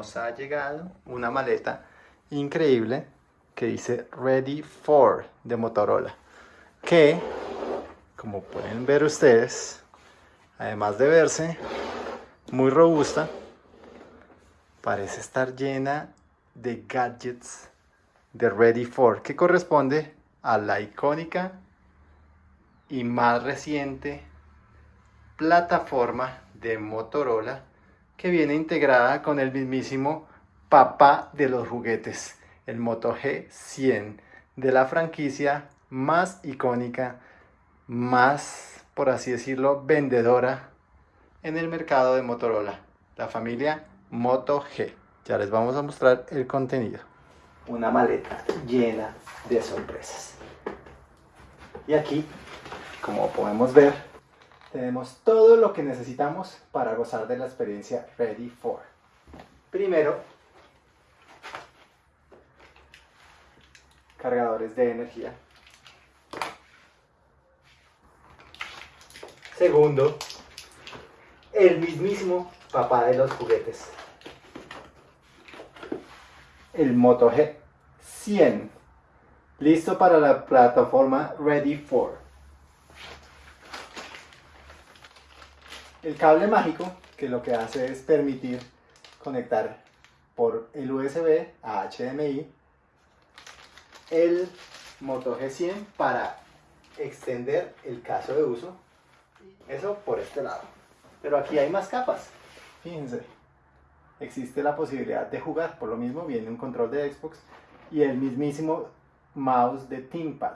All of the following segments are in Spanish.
nos ha llegado una maleta increíble que dice Ready for de Motorola. Que, como pueden ver ustedes, además de verse muy robusta, parece estar llena de gadgets de Ready for, que corresponde a la icónica y más reciente plataforma de Motorola que viene integrada con el mismísimo papá de los juguetes, el Moto G100 de la franquicia más icónica, más, por así decirlo, vendedora en el mercado de Motorola, la familia Moto G. Ya les vamos a mostrar el contenido. Una maleta llena de sorpresas. Y aquí, como podemos ver, tenemos todo lo que necesitamos para gozar de la experiencia Ready for. Primero, cargadores de energía. Segundo, el mismísimo papá de los juguetes. El Moto G 100. Listo para la plataforma Ready for. El cable mágico, que lo que hace es permitir conectar por el USB a HDMI el Moto G100 para extender el caso de uso. Eso por este lado. Pero aquí hay más capas. Fíjense. Existe la posibilidad de jugar. Por lo mismo viene un control de Xbox y el mismísimo mouse de ThinkPad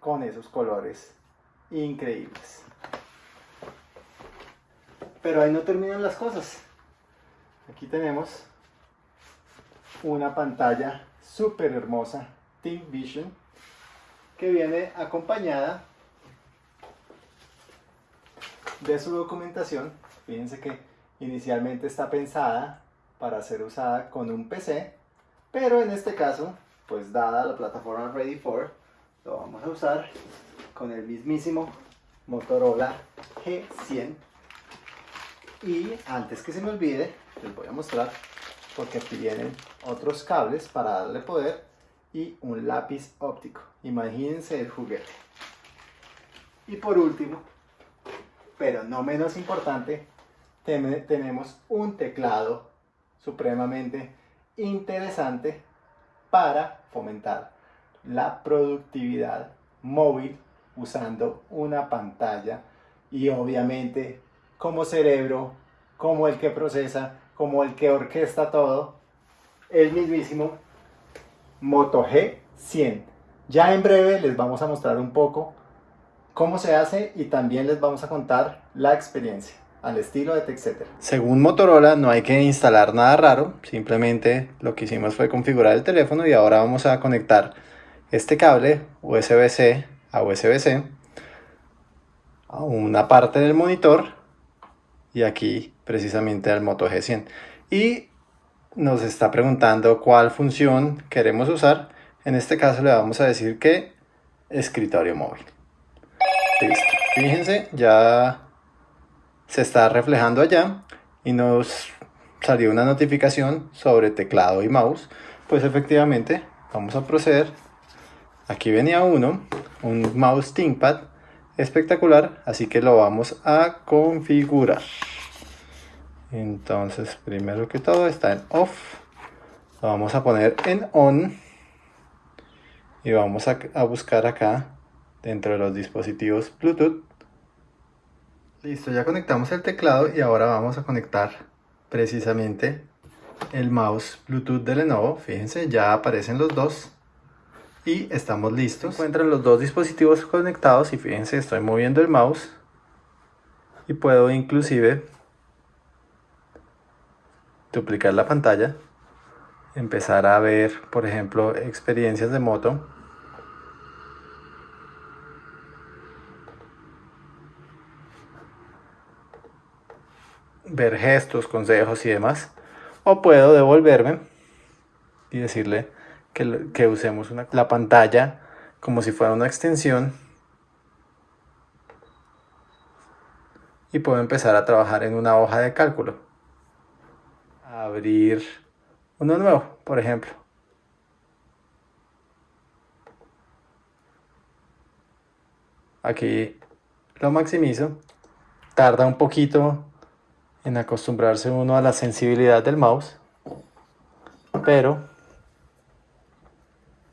con esos colores increíbles. Pero ahí no terminan las cosas. Aquí tenemos una pantalla súper hermosa, Think Vision, que viene acompañada de su documentación. Fíjense que inicialmente está pensada para ser usada con un PC, pero en este caso, pues dada la plataforma Ready for, lo vamos a usar con el mismísimo Motorola G100 y antes que se me olvide, les voy a mostrar porque aquí vienen otros cables para darle poder y un lápiz óptico. Imagínense el juguete. Y por último, pero no menos importante, tenemos un teclado supremamente interesante para fomentar la productividad móvil usando una pantalla y obviamente como cerebro, como el que procesa, como el que orquesta todo, el mismísimo Moto G100. Ya en breve les vamos a mostrar un poco cómo se hace y también les vamos a contar la experiencia al estilo de TechCeter. Según Motorola no hay que instalar nada raro, simplemente lo que hicimos fue configurar el teléfono y ahora vamos a conectar este cable USB-C a USB-C a una parte del monitor y aquí precisamente al Moto G100 y nos está preguntando cuál función queremos usar. En este caso le vamos a decir que escritorio móvil. Listo. Fíjense ya se está reflejando allá y nos salió una notificación sobre teclado y mouse. Pues efectivamente vamos a proceder. Aquí venía uno un mouse ThinkPad espectacular así que lo vamos a configurar. Entonces primero que todo está en off. Lo vamos a poner en on y vamos a, buscar acá dentro de los dispositivos bluetooth. Listo ya conectamos el teclado y ahora vamos a conectar precisamente el mouse bluetooth de Lenovo. Fíjense ya aparecen los dos y estamos listos. encuentran los dos dispositivos conectados y fíjense estoy moviendo el mouse y puedo inclusive duplicar la pantalla, empezar a ver por ejemplo experiencias de moto ver gestos, consejos y demás o puedo devolverme y decirle que, usemos la pantalla como si fuera una extensión y puedo empezar a trabajar en una hoja de cálculo. abrir uno nuevo, por ejemplo. Aquí lo maximizo. Tarda un poquito en acostumbrarse uno a la sensibilidad del mouse, pero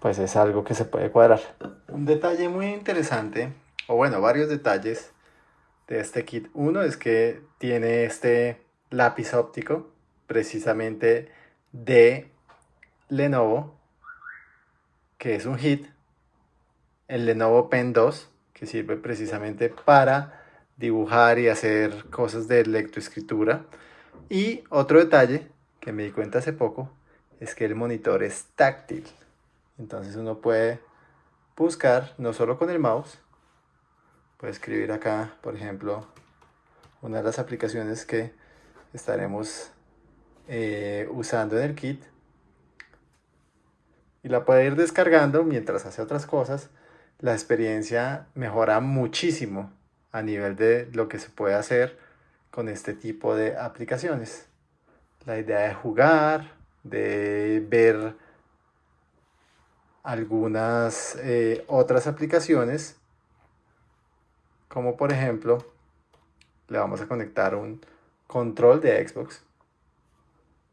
pues es algo que se puede cuadrar. Un detalle muy interesante, o bueno, varios detalles de este kit. Uno es que tiene este lápiz óptico, precisamente de Lenovo, que es un hit. El Lenovo Pen 2, que sirve precisamente para dibujar y hacer cosas de lectoescritura. Y otro detalle que me di cuenta hace poco es que el monitor es táctil. Entonces uno puede buscar no solo con el mouse, puede escribir acá, por ejemplo, una de las aplicaciones que estaremos eh, usando en el kit y la puede ir descargando mientras hace otras cosas. La experiencia mejora muchísimo a nivel de lo que se puede hacer con este tipo de aplicaciones. La idea de jugar, de ver algunas eh, otras aplicaciones como por ejemplo le vamos a conectar un control de Xbox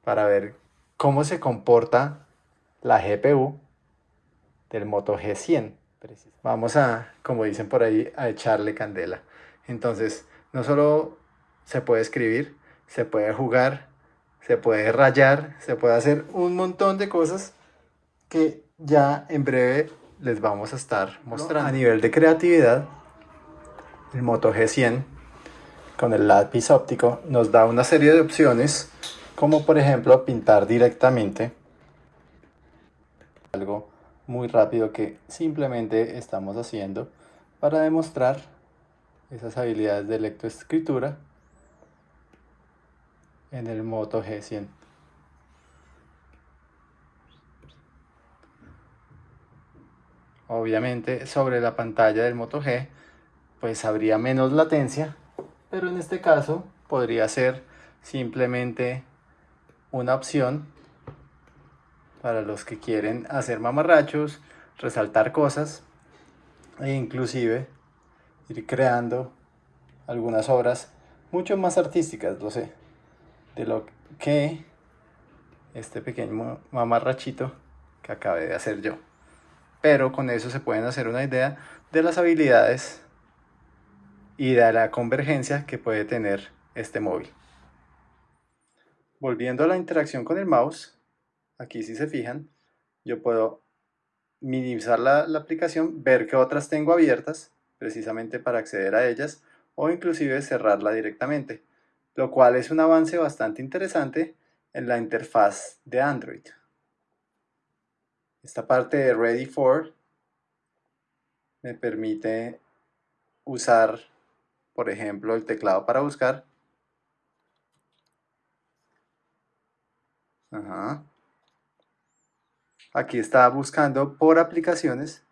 para ver cómo se comporta la GPU del Moto G100 vamos a como dicen por ahí a echarle candela. Entonces no solo se puede escribir se puede jugar se puede rayar se puede hacer un montón de cosas que ya en breve les vamos a estar mostrando. A nivel de creatividad, el Moto G100 con el lápiz óptico nos da una serie de opciones como por ejemplo pintar directamente algo muy rápido que simplemente estamos haciendo para demostrar esas habilidades de lectoescritura en el Moto G100 obviamente sobre la pantalla del Moto G pues habría menos latencia pero en este caso podría ser simplemente una opción para los que quieren hacer mamarrachos, resaltar cosas e inclusive ir creando algunas obras mucho más artísticas, lo sé, de lo que este pequeño mamarrachito que acabé de hacer yo pero con eso se pueden hacer una idea de las habilidades y de la convergencia que puede tener este móvil. Volviendo a la interacción con el mouse, aquí si se fijan, yo puedo minimizar la, la aplicación, ver qué otras tengo abiertas, precisamente para acceder a ellas, o inclusive cerrarla directamente, lo cual es un avance bastante interesante en la interfaz de Android. Esta parte de Ready For me permite usar, por ejemplo, el teclado para buscar. Aquí está buscando por aplicaciones.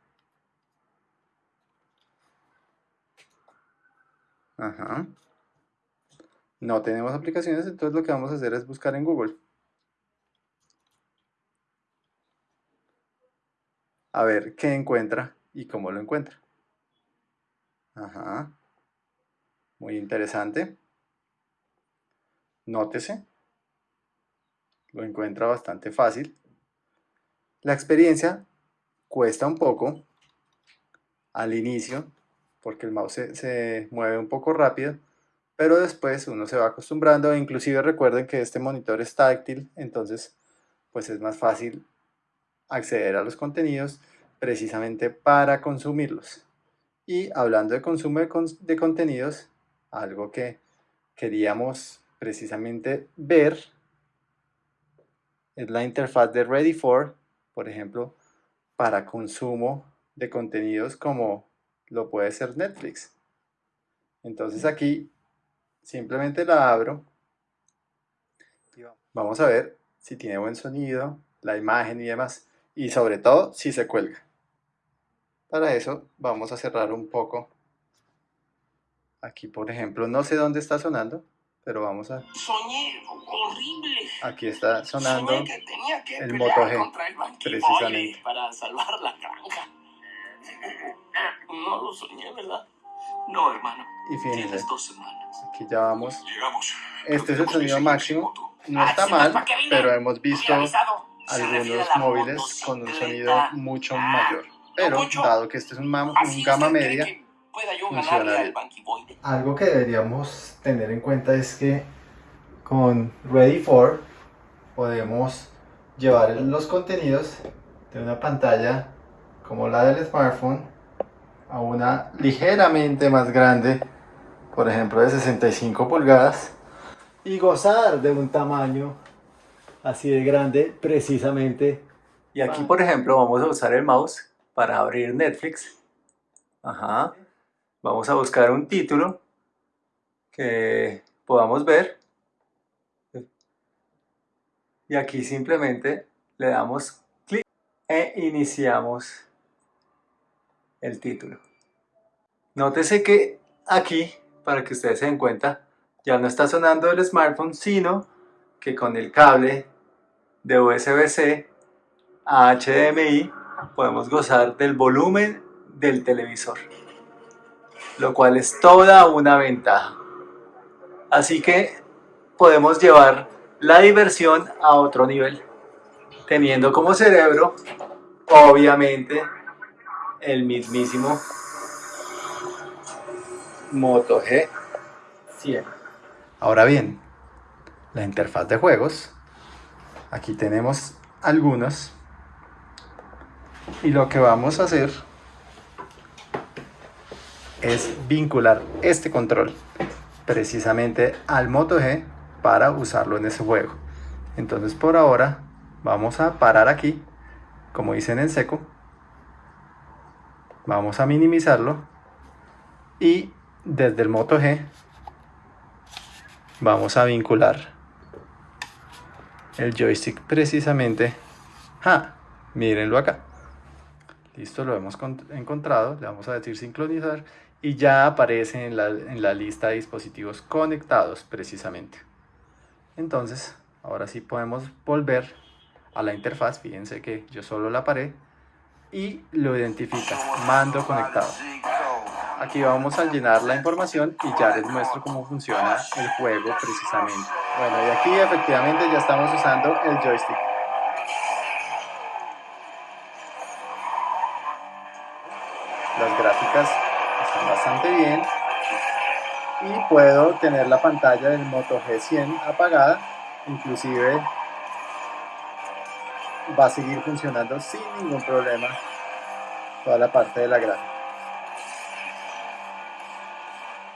No tenemos aplicaciones, entonces lo que vamos a hacer es buscar en Google. A ver qué encuentra y cómo lo encuentra. Ajá. Muy interesante. Nótese. Lo encuentra bastante fácil. La experiencia cuesta un poco al inicio porque el mouse se, mueve un poco rápido pero después uno se va acostumbrando inclusive recuerden que este monitor es táctil entonces pues es más fácil acceder a los contenidos precisamente para consumirlos. Y hablando de consumo de, contenidos, algo que queríamos precisamente ver es la interfaz de Ready For, por ejemplo, para consumo de contenidos como lo puede ser Netflix. Entonces aquí simplemente la abro. Vamos a ver si tiene buen sonido, la imagen y demás y sobre todo si se cuelga. Para eso vamos a cerrar un poco. Aquí por ejemplo, no sé dónde está sonando, pero vamos a... Soñé horrible. Aquí está sonando Soñé que tenía que el Moto G, el precisamente. Para salvar la granja. No lo soñé, ¿verdad? No, hermano. y fíjense, Tienes dos semanas. aquí ya vamos. Llegamos. Este es el sonido máximo, no Ah, está mal, pero hemos visto algunos móviles con un sonido mucho Ah, mayor. Pero dado que este es un, un gama media, funciona bien. Algo que deberíamos tener en cuenta es que con Ready for podemos llevar los contenidos de una pantalla como la del smartphone a una ligeramente más grande, por ejemplo de 65 pulgadas, y gozar de un tamaño así de grande precisamente. Y aquí, por ejemplo, vamos a usar el mouse para abrir Netflix. Ajá. Vamos a buscar un título que podamos ver. Y aquí simplemente le damos clic e iniciamos el título. Nótese que aquí, para que ustedes se den cuenta, ya no está sonando el smartphone, sino que con el cable de USB-C a HDMI podemos gozar del volumen del televisor, lo cual es toda una ventaja. Así que podemos llevar la diversión a otro nivel, teniendo como cerebro, obviamente, el mismísimo Moto G100. Ahora bien, la interfaz de juegos, aquí tenemos algunos, y lo que vamos a hacer es vincular este control precisamente al Moto G para usarlo en ese juego. Entonces por ahora vamos a parar aquí, como dicen en seco. Vamos a minimizarlo y desde el Moto G vamos a vincular el joystick precisamente. Mírenlo acá. Listo, lo hemos con- encontrado. Le vamos a decir sincronizar y ya aparece en la, en la lista de dispositivos conectados precisamente. Entonces, ahora sí podemos volver a la interfaz. Fíjense que yo solo la paré y lo identifica, mando conectado. Aquí vamos a llenar la información y ya les muestro cómo funciona el juego precisamente. Bueno, y aquí efectivamente ya estamos usando el joystick. Las gráficas están bastante bien y puedo tener la pantalla del Moto G100 apagada, inclusive va a seguir funcionando sin ningún problema toda la parte de la gráfica.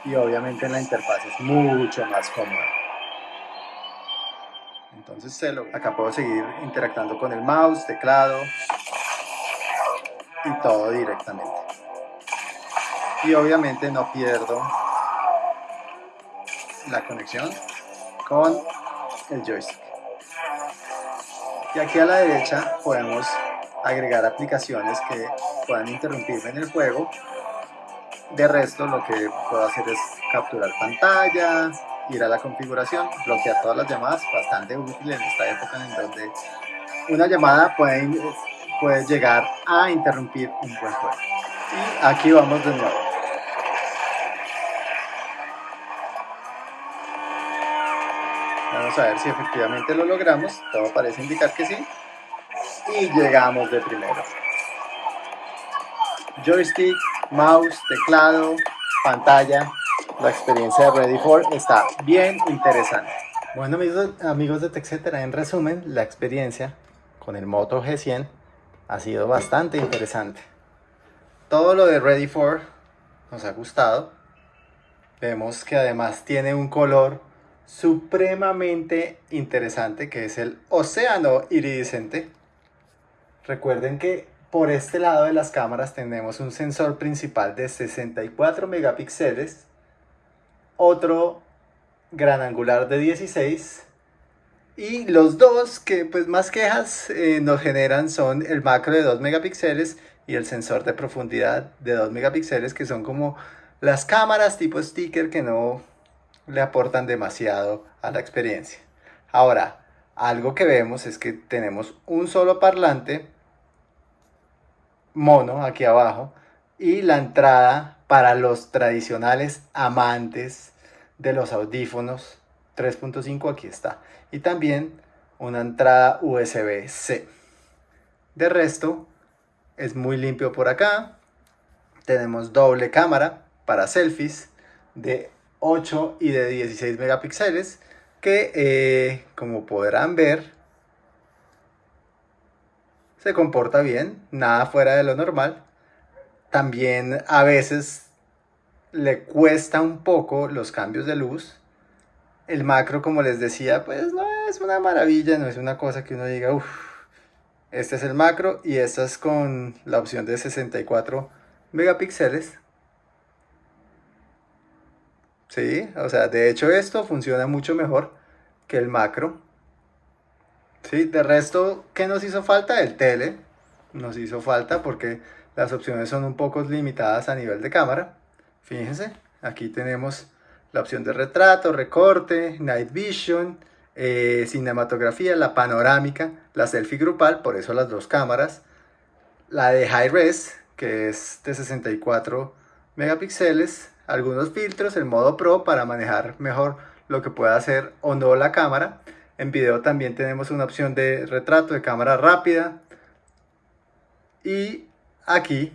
Y obviamente la interfaz es mucho más cómoda. Entonces se lo- acá puedo seguir interactuando con el mouse, teclado y todo directamente. Y obviamente no pierdo la conexión con el joystick. Y aquí a la derecha podemos agregar aplicaciones que puedan interrumpirme en el juego. De resto lo que puedo hacer es capturar pantalla, ir a la configuración, bloquear todas las llamadas, bastante útil en esta época en donde una llamada puede, puede llegar a interrumpir un buen juego. Y aquí vamos de nuevo. Vamos a ver si efectivamente lo logramos. Todo parece indicar que sí. Y llegamos de primero. Joystick, mouse, teclado, pantalla. La experiencia de Ready for está bien interesante. Bueno amigos, amigos de TechCetera, en resumen, la experiencia con el Moto G100 ha sido bastante interesante. Todo lo de Ready for nos ha gustado. Vemos que además tiene un color supremamente interesante que es el océano iridiscente. Recuerden que por este lado de las cámaras tenemos un sensor principal de 64 megapíxeles, otro gran angular de 16 y los dos que pues más quejas eh, nos generan son el macro de 2 megapíxeles y el sensor de profundidad de 2 megapíxeles que son como las cámaras tipo sticker que no le aportan demasiado a la experiencia. Ahora, algo que vemos es que tenemos un solo parlante mono aquí abajo y la entrada para los tradicionales amantes de los audífonos 3.5 aquí está. Y también una entrada USB-C de resto es muy limpio por acá. Tenemos doble cámara para selfies de 8 y de 16 megapíxeles que eh, como podrán ver se comporta bien, nada fuera de lo normal. También a veces le cuesta un poco los cambios de luz. El macro, como les decía, pues no es una maravilla, no es una cosa que uno diga, uff, este es el macro y esta es con la opción de 64 megapíxeles. Sí, o sea, de hecho esto funciona mucho mejor que el macro. Sí, de resto, ¿qué nos hizo falta? El tele. Nos hizo falta porque las opciones son un poco limitadas a nivel de cámara. Fíjense, aquí tenemos la opción de retrato, recorte, night vision, eh, cinematografía, la panorámica, la selfie grupal, por eso las dos cámaras, la de high res, que es de 64 megapíxeles, algunos filtros, el modo pro para manejar mejor lo que pueda hacer o no la cámara, en video también tenemos una opción de retrato de cámara rápida. Y aquí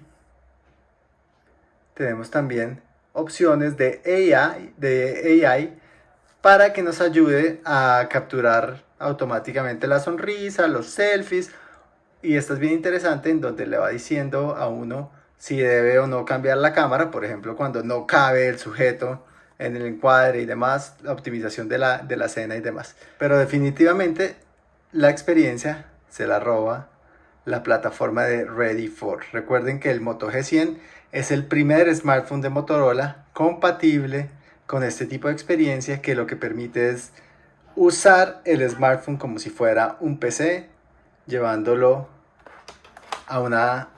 tenemos también opciones de AI, de AI para que nos ayude a capturar automáticamente la sonrisa, los selfies. Y esto es bien interesante en donde le va diciendo a uno si debe o no cambiar la cámara, por ejemplo, cuando no cabe el sujeto en el encuadre y demás, la optimización de la, de la escena y demás. Pero definitivamente la experiencia se la roba la plataforma de Ready for. Recuerden que el Moto G100 es el primer smartphone de Motorola compatible con este tipo de experiencia que lo que permite es usar el smartphone como si fuera un PC, llevándolo a una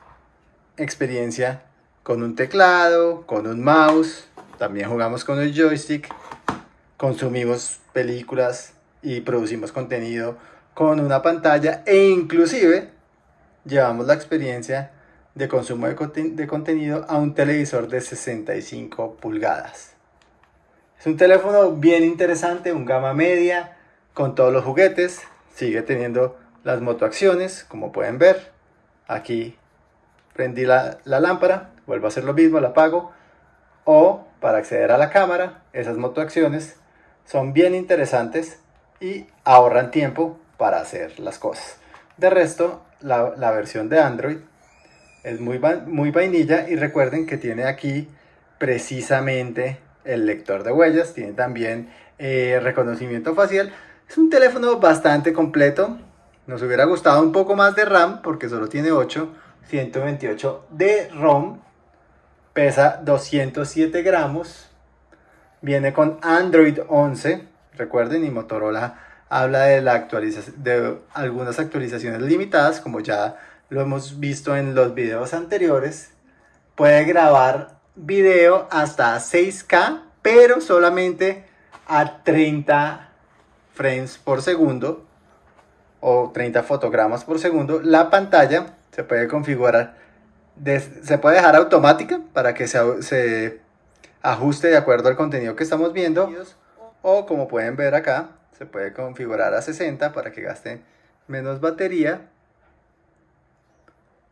experiencia con un teclado, con un mouse, también jugamos con el joystick, consumimos películas y producimos contenido con una pantalla e inclusive llevamos la experiencia de consumo de, contenido a un televisor de 65 pulgadas. Es un teléfono bien interesante, un gama media, con todos los juguetes, sigue teniendo las motoacciones, como pueden ver. Aquí prendí la, la lámpara, vuelvo a hacer lo mismo, la apago, o para acceder a la cámara, esas motoacciones son bien interesantes y ahorran tiempo para hacer las cosas. De resto, la, versión de Android es muy, muy vainilla y recuerden que tiene aquí precisamente el lector de huellas, tiene también eh, reconocimiento facial. Es un teléfono bastante completo. Nos hubiera gustado un poco más de RAM porque solo tiene 8, 128 de ROM pesa 207 gramos, viene con Android 11, recuerden, y Motorola habla de, la actualización, de algunas actualizaciones limitadas, como ya lo hemos visto en los videos anteriores, puede grabar video hasta 6K, pero solamente a 30 frames por segundo o 30 fotogramas por segundo. La pantalla se puede configurar se puede dejar automática para que se, se ajuste de acuerdo al contenido que estamos viendo. O como pueden ver acá, se puede configurar a 60 para que gaste menos batería.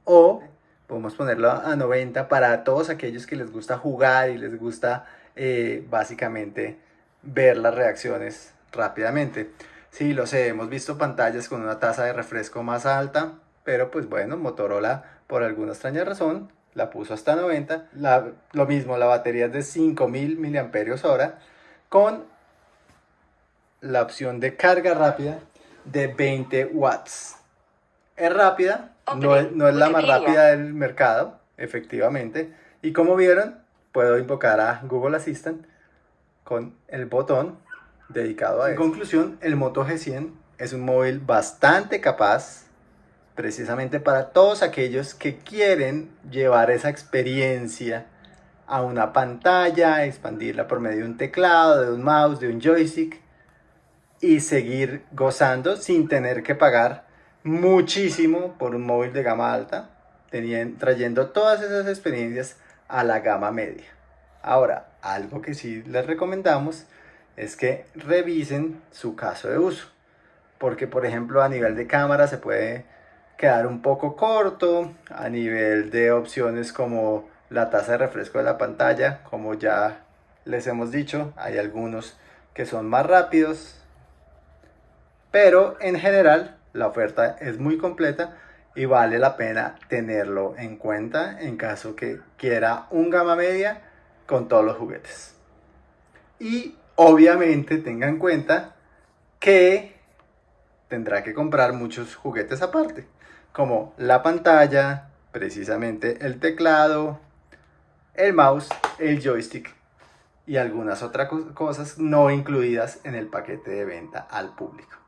O podemos ponerlo a 90 para todos aquellos que les gusta jugar y les gusta eh, básicamente ver las reacciones rápidamente. Sí, lo sé, hemos visto pantallas con una tasa de refresco más alta, pero pues bueno, Motorola por alguna extraña razón la puso hasta 90. lo mismo, la batería es de 5000 mAh con la opción de carga rápida de 20 watts. Es rápida, no es, no es la más rápida del mercado, efectivamente. Y como vieron, puedo invocar a Google Assistant con el botón dedicado a eso. En conclusión, el Moto G100 es un móvil bastante capaz precisamente para todos aquellos que quieren llevar esa experiencia a una pantalla, expandirla por medio de un teclado, de un mouse, de un joystick y seguir gozando sin tener que pagar muchísimo por un móvil de gama alta, trayendo todas esas experiencias a la gama media. Ahora, algo que sí les recomendamos es que revisen su caso de uso, porque por ejemplo a nivel de cámara se puede quedar un poco corto, a nivel de opciones como la tasa de refresco de la pantalla, como ya les hemos dicho, hay algunos que son más rápidos, pero en general la oferta es muy completa y vale la pena tenerlo en cuenta en caso que quiera un gama media con todos los juguetes. Y obviamente tenga en cuenta que tendrá que comprar muchos juguetes aparte, como la pantalla, precisamente el teclado, el mouse, el joystick y algunas otras cosas no incluidas en el paquete de venta al público.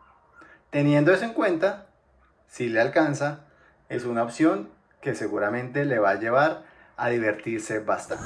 Teniendo eso en cuenta, si le alcanza, es una opción que seguramente le va a llevar a divertirse bastante.